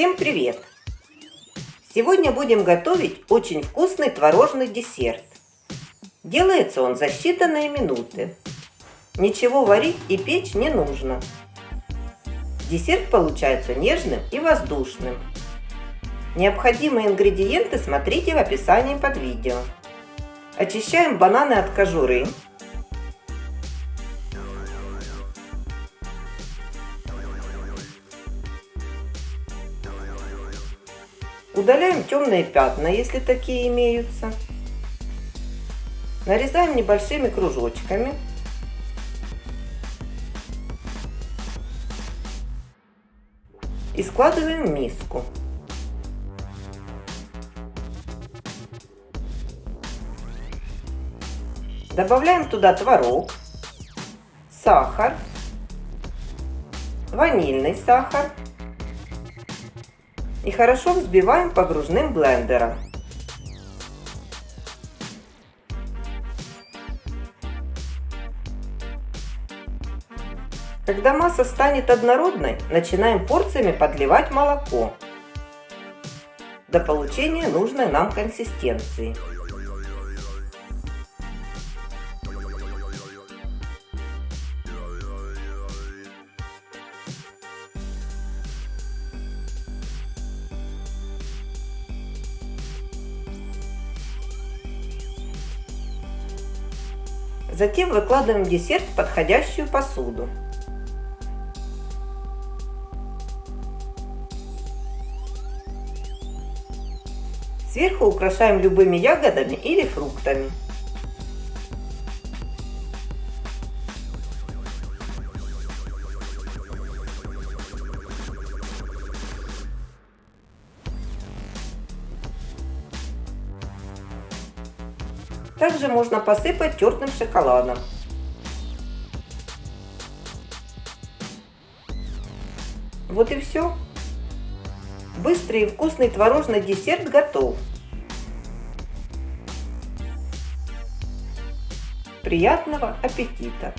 Всем привет! Сегодня будем готовить очень вкусный творожный десерт. Делается он за считанные минуты. Ничего варить и печь не нужно. Десерт получается нежным и воздушным. Необходимые ингредиенты смотрите в описании под видео. Очищаем бананы от кожуры. Удаляем темные пятна, если такие имеются. Нарезаем небольшими кружочками. И складываем в миску. Добавляем туда творог, сахар, ванильный сахар и хорошо взбиваем погружным блендером. Когда масса станет однородной, начинаем порциями подливать молоко до получения нужной нам консистенции. Затем выкладываем десерт в подходящую посуду. Сверху украшаем любыми ягодами или фруктами. Также можно посыпать тертым шоколадом. Вот и все. Быстрый и вкусный творожный десерт готов. Приятного аппетита!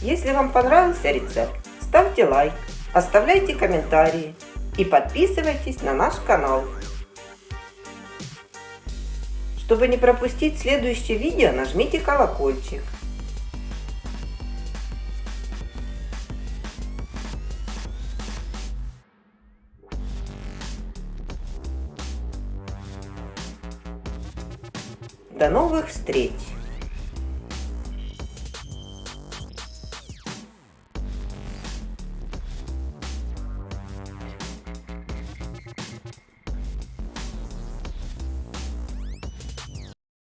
Если вам понравился рецепт, ставьте лайк. Оставляйте комментарии и подписывайтесь на наш канал. Чтобы не пропустить следующее видео, нажмите колокольчик. До новых встреч!